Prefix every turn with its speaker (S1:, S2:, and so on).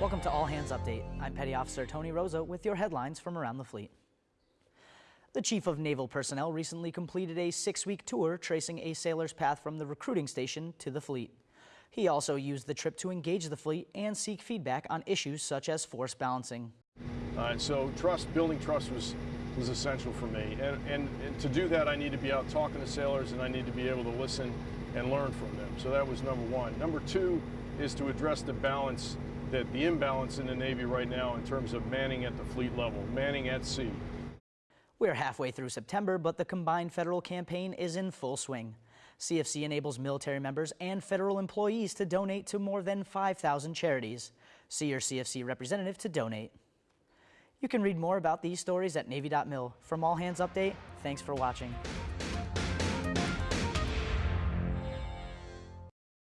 S1: Welcome to All Hands Update. I'm Petty Officer Tony Rosa with your headlines from around the fleet. The Chief of Naval Personnel recently completed a six-week tour tracing a sailor's path from the recruiting station to the fleet. He also used the trip to engage the fleet and seek feedback on issues such as force balancing.
S2: All right, so trust, building trust was was essential for me. And, and, and, to do that, I need to be out talking to sailors and I need to be able to listen and learn from them. So that was number one. Number two is to address the balance, that the imbalance in the Navy right now in terms of manning at the fleet level, manning at sea.
S1: We're halfway through September, but the combined federal campaign is in full swing. CFC enables military members and federal employees to donate to more than 5,000 charities. See your CFC representative to donate. You can read more about these stories at Navy.mil. From All Hands Update, thanks for watching.